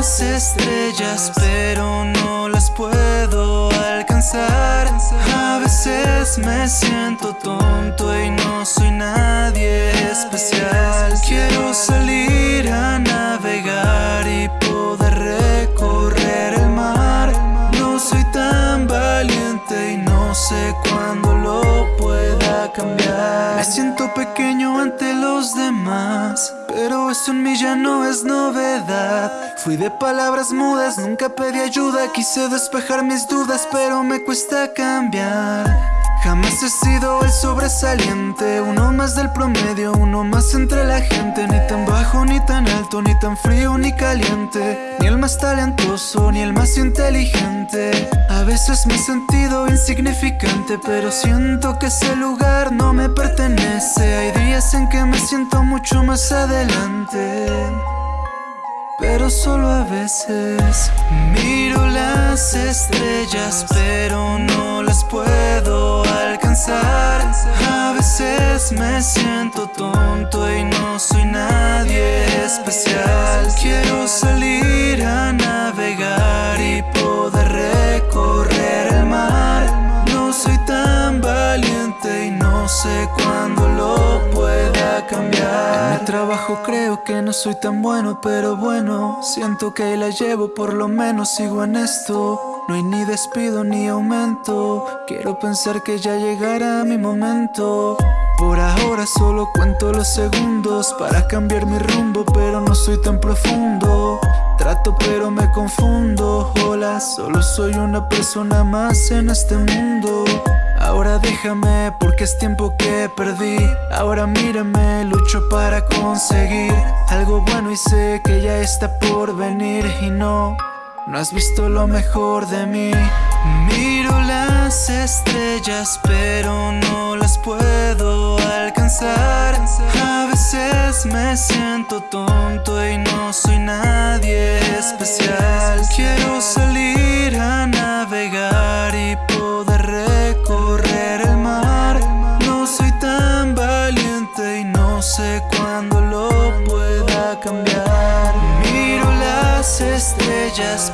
las estrellas, pero no las puedo alcanzar. A veces me siento tonto Me siento pequeño ante los demás. Pero eso en mí ya no es novedad Fui de palabras mudas, nunca pedí ayuda Quise despejar mis dudas, pero me cuesta cambiar Jamás he sido el sobresaliente Uno más del promedio, uno más entre la gente Ni tan bajo, ni tan alto, ni tan frío, ni caliente más talentoso, ni el más inteligente. A veces me he sentido insignificante Pero siento que ese lugar no me pertenece. Hay días en que me siento mucho más adelante pero solo a veces Miro las estrellas pero no las puedo alcanzar. A veces me siento tonto trabajo creo que no soy tan bueno pero bueno Siento que la llevo por lo menos sigo en esto. No hay ni despido ni aumento Quiero pensar que ya llegará mi momento. Por ahora solo cuento los segundos Para cambiar mi rumbo pero no soy tan profundo. Trato pero me confundo. Hola, solo soy una persona más en este mundo Ahora déjame porque es tiempo que perdí. Ahora mírame, lucho para conseguir Algo bueno y sé que ya está por venir. Y no no has visto lo mejor de mí. Miro las estrellas pero no las puedo alcanzar. A veces me siento tonto y no soy nadie especial. Quiero salir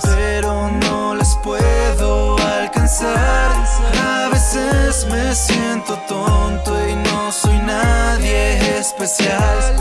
pero no las puedo alcanzar. A veces me siento tonto y no soy nadie especial